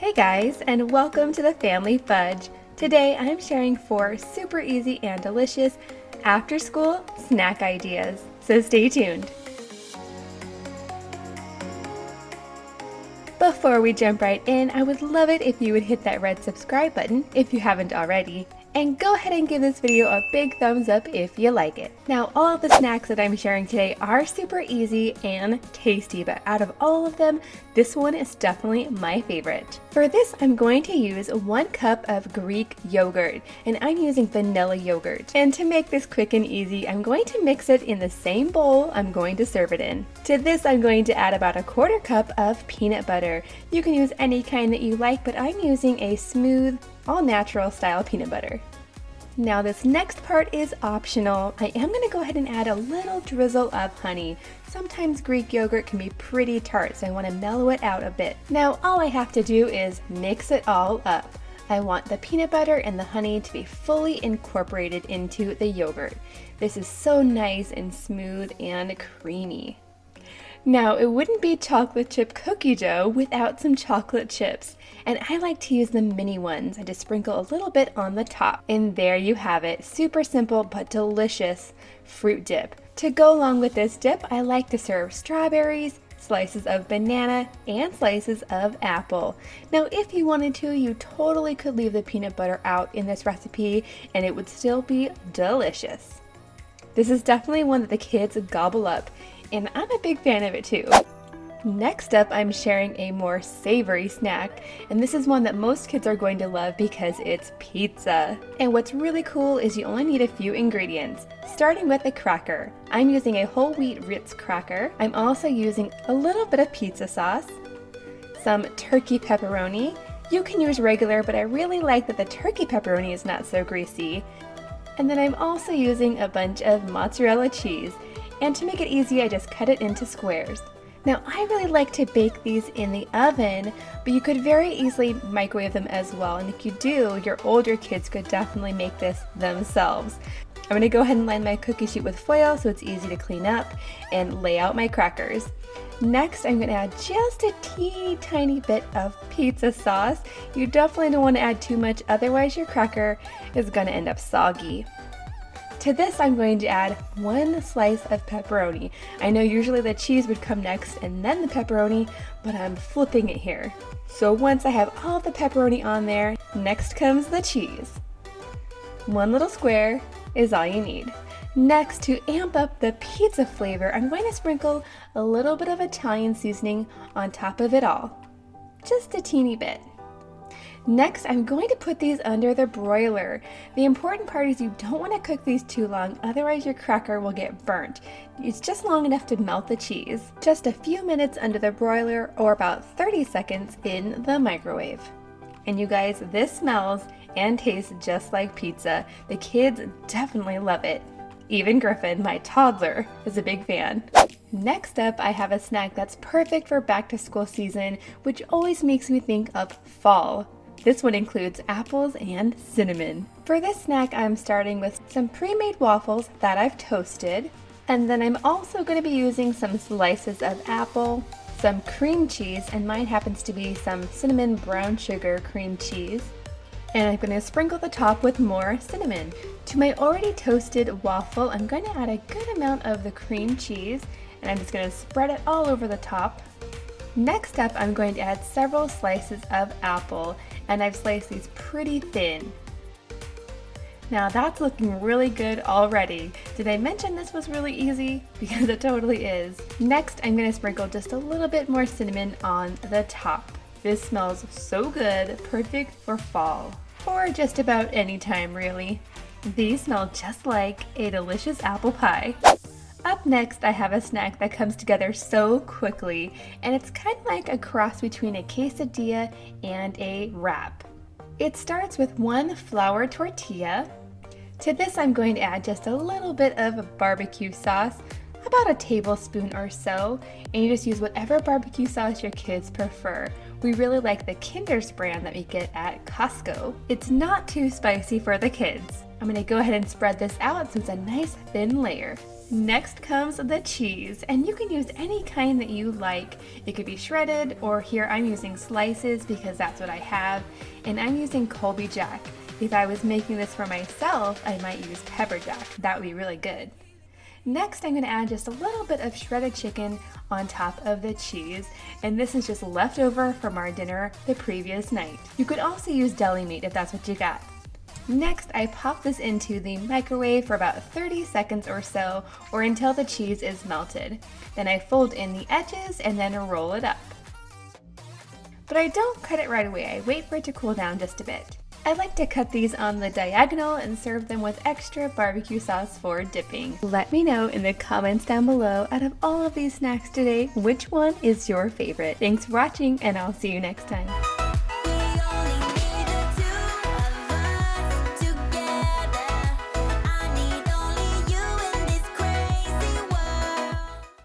Hey guys, and welcome to the Family Fudge. Today I'm sharing four super easy and delicious after school snack ideas, so stay tuned. Before we jump right in, I would love it if you would hit that red subscribe button if you haven't already, and go ahead and give this video a big thumbs up if you like it. Now all of the snacks that I'm sharing today are super easy and tasty, but out of all of them, this one is definitely my favorite. For this, I'm going to use one cup of Greek yogurt, and I'm using vanilla yogurt. And to make this quick and easy, I'm going to mix it in the same bowl I'm going to serve it in. To this, I'm going to add about a quarter cup of peanut butter. You can use any kind that you like, but I'm using a smooth, all natural style peanut butter. Now this next part is optional. I am going to go ahead and add a little drizzle of honey. Sometimes Greek yogurt can be pretty tart, so I want to mellow it out a bit. Now all I have to do is mix it all up. I want the peanut butter and the honey to be fully incorporated into the yogurt. This is so nice and smooth and creamy. Now, it wouldn't be chocolate chip cookie dough without some chocolate chips, and I like to use the mini ones. I just sprinkle a little bit on the top. And there you have it, super simple but delicious fruit dip. To go along with this dip, I like to serve strawberries, slices of banana, and slices of apple. Now if you wanted to, you totally could leave the peanut butter out in this recipe and it would still be delicious. This is definitely one that the kids gobble up and I'm a big fan of it too. Next up, I'm sharing a more savory snack, and this is one that most kids are going to love because it's pizza. And what's really cool is you only need a few ingredients, starting with a cracker. I'm using a whole wheat Ritz cracker. I'm also using a little bit of pizza sauce, some turkey pepperoni. You can use regular, but I really like that the turkey pepperoni is not so greasy. And then I'm also using a bunch of mozzarella cheese. And to make it easy, I just cut it into squares. Now I really like to bake these in the oven, but you could very easily microwave them as well. And if you do, your older kids could definitely make this themselves. I'm going to go ahead and line my cookie sheet with foil so it's easy to clean up and lay out my crackers. Next, I'm going to add just a teeny tiny bit of pizza sauce. You definitely don't want to add too much, otherwise your cracker is going to end up soggy. To this I'm going to add one slice of pepperoni. I know usually the cheese would come next and then the pepperoni, but I'm flipping it here. So once I have all the pepperoni on there, next comes the cheese. One little square is all you need. Next, to amp up the pizza flavor, I'm going to sprinkle a little bit of Italian seasoning on top of it all. Just a teeny bit. Next, I'm going to put these under the broiler. The important part is you don't want to cook these too long, otherwise your cracker will get burnt. It's just long enough to melt the cheese. Just a few minutes under the broiler or about 30 seconds in the microwave. And you guys, this smells and tastes just like pizza. The kids definitely love it. Even Griffin, my toddler, is a big fan. Next up, I have a snack that's perfect for back to school season, which always makes me think of fall. This one includes apples and cinnamon. For this snack, I'm starting with some pre-made waffles that I've toasted. And then I'm also going to be using some slices of apple, some cream cheese, and mine happens to be some cinnamon brown sugar cream cheese. And I'm going to sprinkle the top with more cinnamon. To my already toasted waffle, I'm going to add a good amount of the cream cheese, and I'm just going to spread it all over the top. Next up, I'm going to add several slices of apple, and I've sliced these pretty thin. Now that's looking really good already. Did I mention this was really easy? Because it totally is. Next, I'm gonna sprinkle just a little bit more cinnamon on the top. This smells so good, perfect for fall. Or just about any time really. These smell just like a delicious apple pie. Up next, I have a snack that comes together so quickly, and it's kind of like a cross between a quesadilla and a wrap. It starts with one flour tortilla. To this, I'm going to add just a little bit of barbecue sauce, about a tablespoon or so, and you just use whatever barbecue sauce your kids prefer. We really like the Kinder's brand that we get at Costco. It's not too spicy for the kids. I'm gonna go ahead and spread this out so it's a nice thin layer. Next comes the cheese, and you can use any kind that you like. It could be shredded, or here I'm using slices because that's what I have, and I'm using Colby Jack. If I was making this for myself, I might use pepper jack. That would be really good. Next, I'm going to add just a little bit of shredded chicken on top of the cheese, and this is just leftover from our dinner the previous night. You could also use deli meat if that's what you got. Next, I pop this into the microwave for about 30 seconds or so, or until the cheese is melted. Then I fold in the edges and then roll it up. But I don't cut it right away, I wait for it to cool down just a bit. I like to cut these on the diagonal and serve them with extra barbecue sauce for dipping. Let me know in the comments down below, out of all of these snacks today, which one is your favorite? Thanks for watching and I'll see you next time.